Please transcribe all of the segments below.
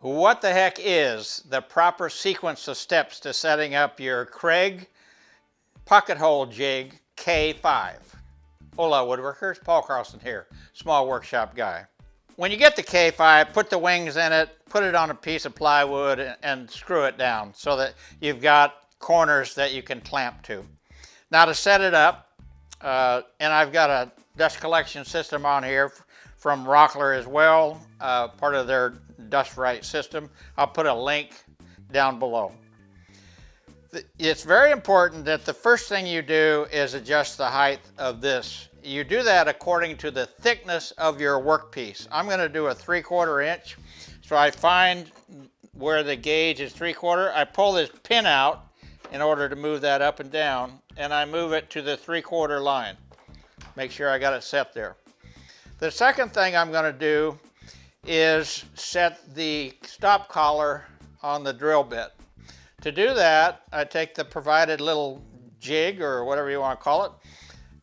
what the heck is the proper sequence of steps to setting up your Kreg pocket hole jig K5? Hola woodworkers, Paul Carlson here, small workshop guy. When you get the K5, put the wings in it, put it on a piece of plywood and, and screw it down so that you've got corners that you can clamp to. Now to set it up, uh, and I've got a dust collection system on here from Rockler as well, uh, part of their Dust Right system. I'll put a link down below. It's very important that the first thing you do is adjust the height of this. You do that according to the thickness of your workpiece. I'm going to do a 3 quarter inch. So I find where the gauge is 3 quarter. I pull this pin out in order to move that up and down and I move it to the 3 quarter line. Make sure I got it set there. The second thing I'm going to do is set the stop collar on the drill bit. To do that, I take the provided little jig or whatever you want to call it.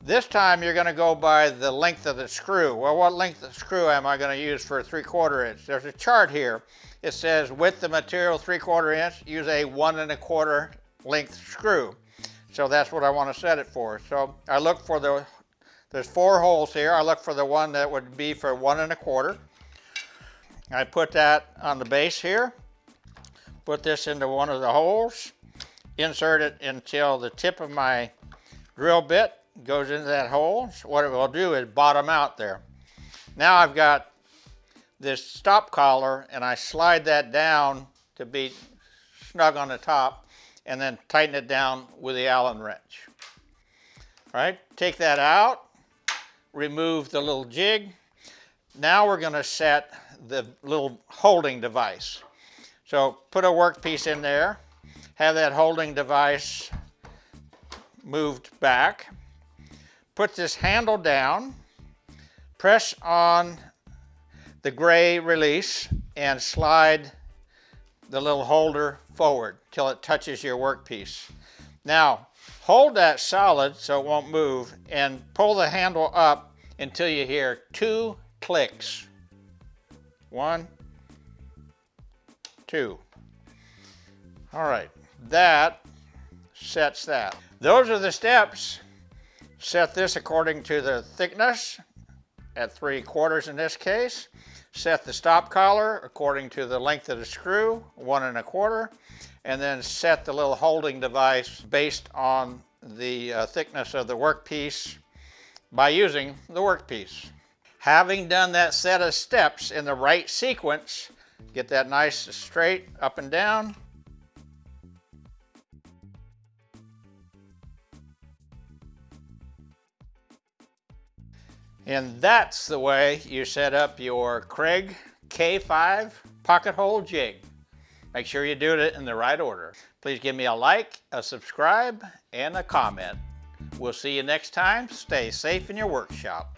This time you're going to go by the length of the screw. Well, what length of screw am I going to use for a 3 quarter inch? There's a chart here. It says with the material 3 quarter inch, use a 1 and a quarter length screw. So that's what I want to set it for. So I look for the, there's four holes here. I look for the one that would be for one and a quarter. I put that on the base here, put this into one of the holes, insert it until the tip of my drill bit goes into that hole. So what it will do is bottom out there. Now I've got this stop collar and I slide that down to be snug on the top and then tighten it down with the Allen wrench. All right, take that out, remove the little jig. Now we're gonna set the little holding device. So put a workpiece in there, have that holding device moved back, put this handle down, press on the gray release and slide the little holder forward till it touches your workpiece. Now hold that solid so it won't move and pull the handle up until you hear two clicks. One, two. All right, that sets that. Those are the steps. Set this according to the thickness at three quarters in this case. Set the stop collar according to the length of the screw, one and a quarter, and then set the little holding device based on the uh, thickness of the workpiece by using the workpiece. Having done that set of steps in the right sequence, get that nice straight up and down. And that's the way you set up your Kreg K5 pocket hole jig. Make sure you do it in the right order. Please give me a like, a subscribe, and a comment. We'll see you next time. Stay safe in your workshop.